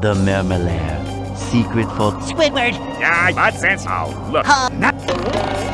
The Mermalair. Secret for Squidward! Yeah, nonsense. Oh, look. have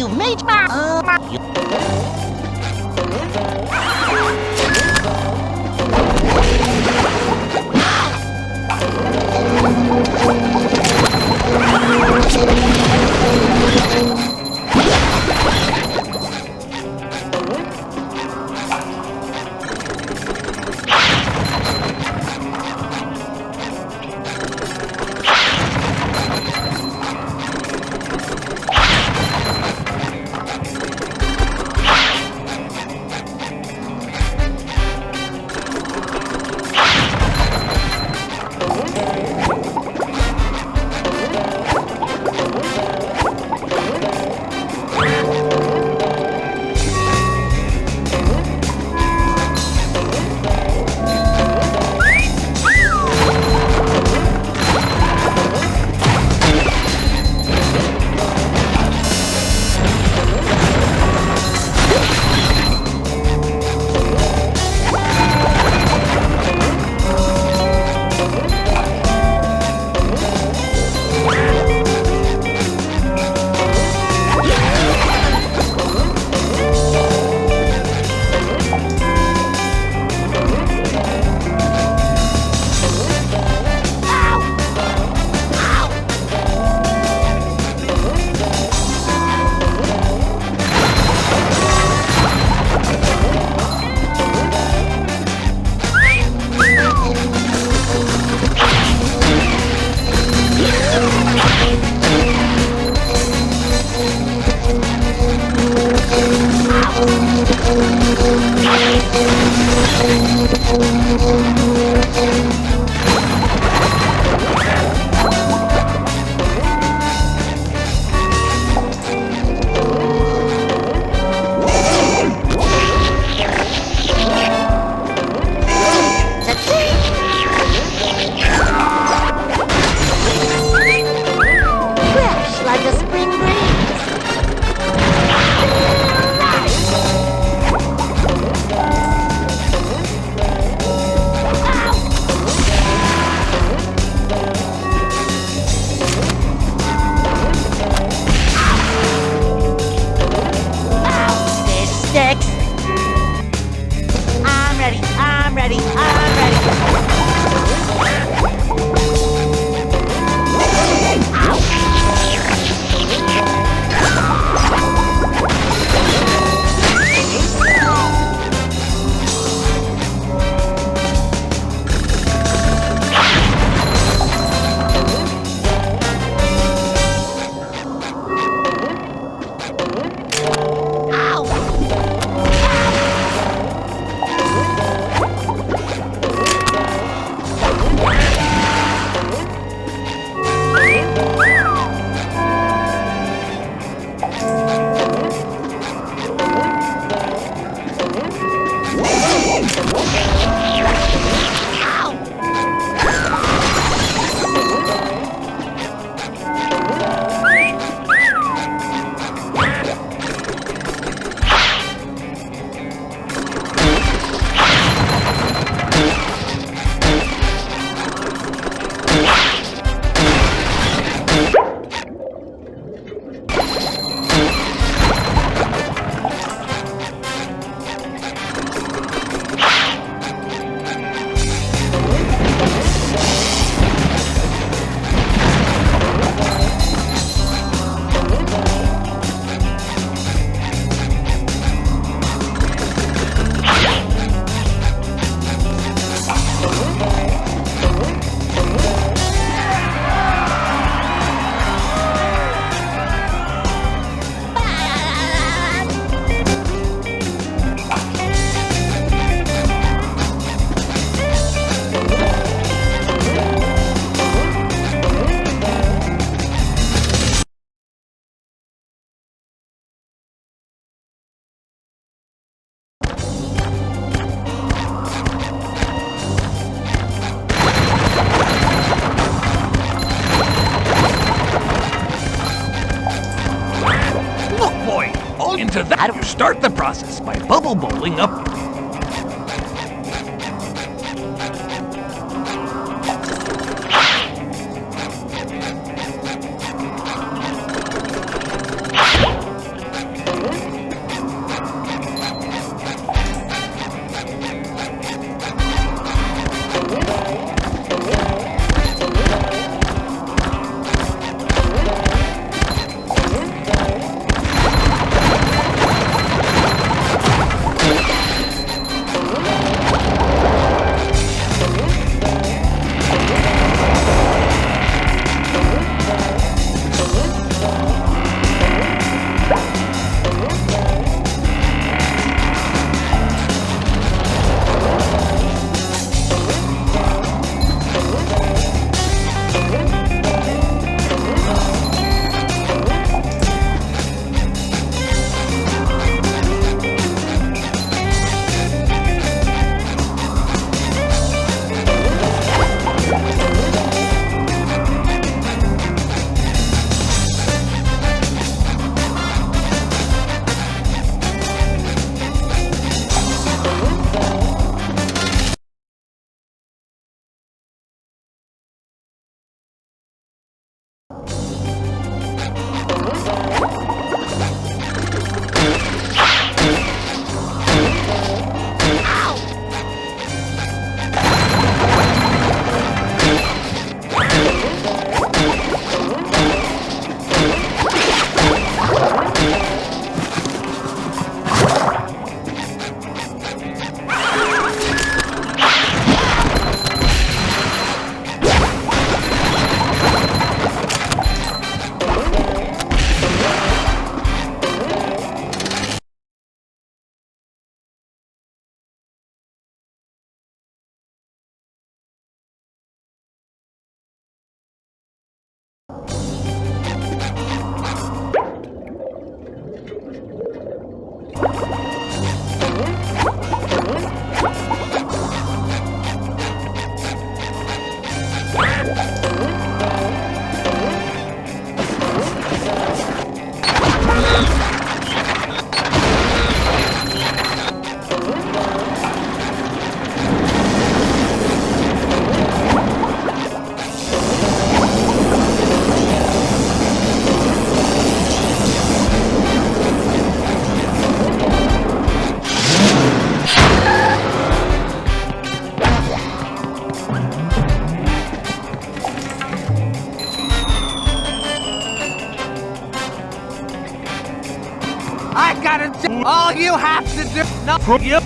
you made my. Uh, fresh bubble up do all you have to do. No, you.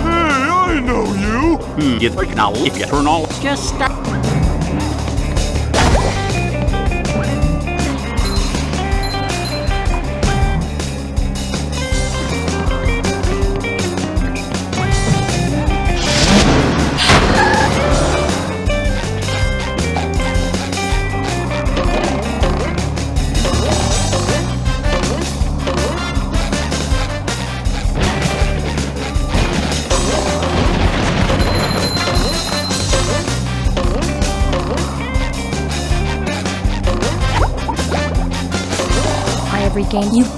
I know you. Hmm, you think now if you turn all Just start. Have you.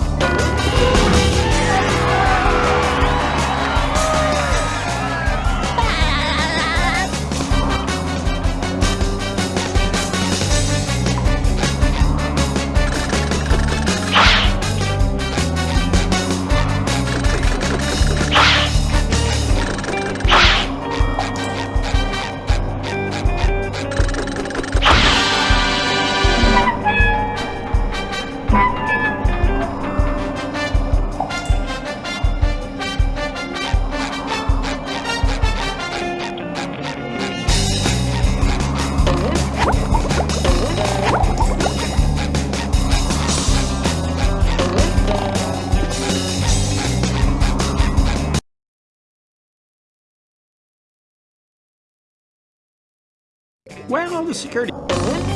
Security.